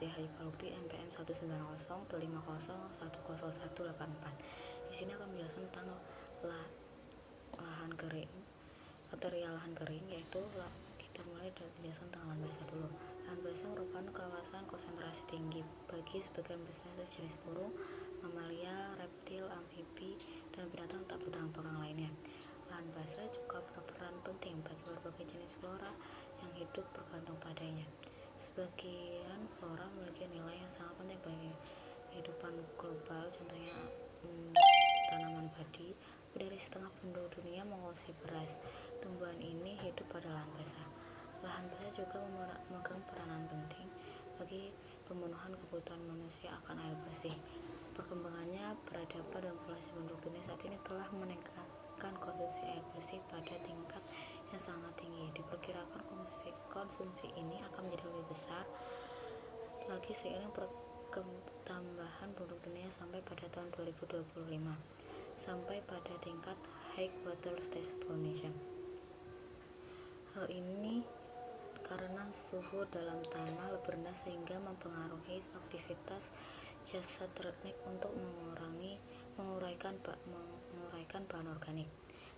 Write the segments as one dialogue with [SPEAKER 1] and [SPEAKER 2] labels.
[SPEAKER 1] emisi Hypalupi NPM 190 Di sini akan menjelaskan tentang lah, lahan kering, material lahan kering yaitu kita mulai dari penjelasan tentang lahan basah dulu. Lahan basah merupakan kawasan konsentrasi tinggi bagi sebagian besar jenis burung, mamalia, reptil, amfibi, dan binatang tak berterang lainnya. Lahan basah juga berperan penting bagi berbagai jenis flora yang hidup bergantung padanya. Sebagian flora memiliki nilai yang sangat penting bagi kehidupan global, contohnya hmm, tanaman padi. Dari setengah penduduk dunia mengonsumsi beras. Tumbuhan ini hidup pada lahan basah. Lahan basah juga memegang peranan penting bagi pemenuhan kebutuhan manusia akan air bersih. Perkembangannya peradaban dan populasi penduduk dunia saat ini telah meningkatkan konsumsi air bersih pada tingkat yang sangat tinggi. Diperkirakan konsumsi, konsumsi ini akan menjadi lebih besar lagi seiring pertambahan penduduk dunia sampai pada tahun 2025 sampai pada tingkat high water stage condition. Hal ini karena suhu dalam tanah lebih rendah sehingga mempengaruhi aktivitas jasa teknik untuk mengurangi menguraikan menguraikan bahan organik.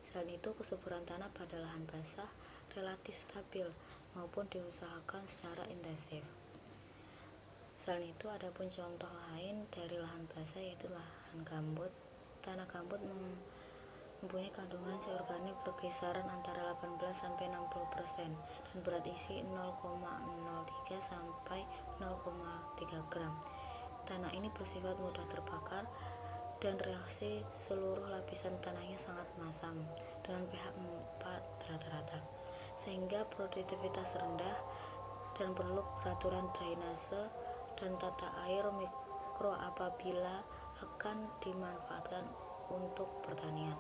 [SPEAKER 1] Selain itu, kesuburan tanah pada lahan basah relatif stabil maupun diusahakan secara intensif. Selain itu, ada pun contoh lain dari lahan basah yaitu lahan gambut. Tanah gambut mempunyai kandungan organik berkisaran antara 18 sampai 60 persen dan berat isi 0,03 sampai 0,3 gram. Tanah ini bersifat mudah terbakar dan reaksi seluruh lapisan tanahnya sangat masam dengan pH 4 rata-rata sehingga produktivitas rendah dan perlu peraturan drainase dan tata air mikro apabila akan dimanfaatkan untuk pertanian.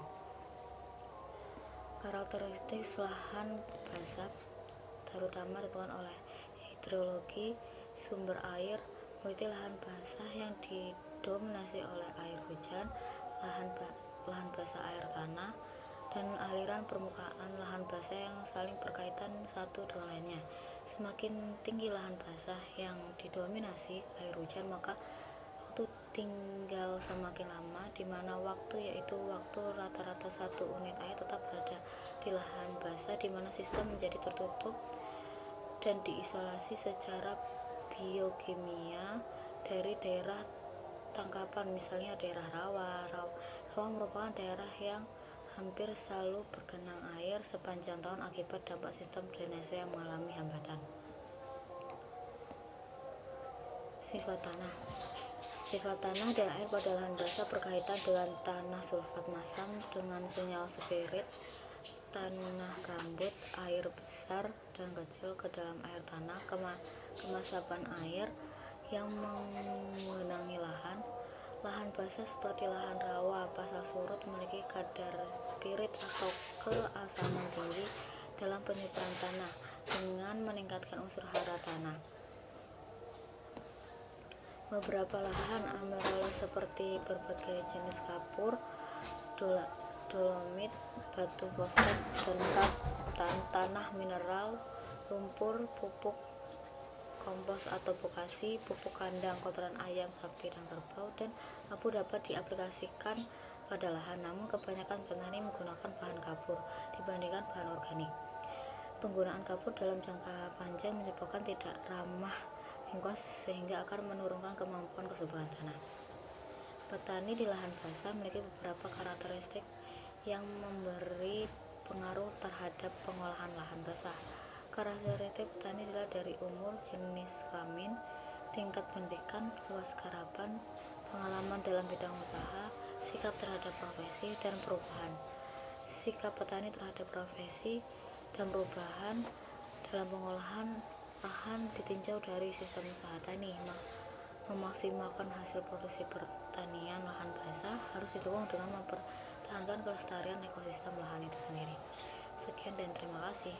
[SPEAKER 1] Karakteristik lahan basah terutama ditentukan oleh hidrologi sumber air memiliki lahan basah yang di didominasi oleh air hujan, lahan, ba lahan basah air tanah, dan aliran permukaan lahan basah yang saling berkaitan satu dengan lainnya. Semakin tinggi lahan basah yang didominasi air hujan, maka waktu tinggal semakin lama, di mana waktu yaitu waktu rata-rata satu unit air tetap berada di lahan basah, di mana sistem menjadi tertutup dan diisolasi secara biokimia dari daerah tangkapan. Misalnya daerah rawa. Rawa, rawa merupakan daerah yang hampir selalu bergenang air sepanjang tahun akibat dampak sistem drainase yang mengalami hambatan sifat tanah sifat tanah dan air pada lahan basah berkaitan dengan tanah sulfat masam dengan senyawa spirit tanah gambut air besar dan kecil ke dalam air tanah kemasapan air yang mengenangi lahan. Lahan basah seperti lahan rawa, pasang surut memiliki kadar pirit atau keasaman tinggi dalam penyusuran tanah dengan meningkatkan unsur hara tanah. Beberapa lahan amerala seperti berbagai jenis kapur, dolomit, batu fosfat, dan tanah mineral, lumpur, pupuk, kompos atau bekasi, pupuk kandang, kotoran ayam, sapi, dan kerbau, dan abu dapat diaplikasikan pada lahan, namun kebanyakan petani menggunakan bahan kapur dibandingkan bahan organik. Penggunaan kapur dalam jangka panjang menyebabkan tidak ramah lingkungan sehingga akan menurunkan kemampuan kesuburan tanah. Petani di lahan basah memiliki beberapa karakteristik yang memberi pengaruh terhadap pengolahan lahan basah. Karakteristik petani adalah dari umur, jenis kelamin, tingkat pendidikan, luas garapan, pengalaman dalam bidang usaha, sikap terhadap profesi, dan perubahan. Sikap petani terhadap profesi dan perubahan dalam pengolahan lahan ditinjau dari sistem usaha tani. Memaksimalkan hasil produksi pertanian lahan basah harus didukung dengan mempertahankan kelestarian ekosistem lahan itu sendiri. Sekian dan terima kasih.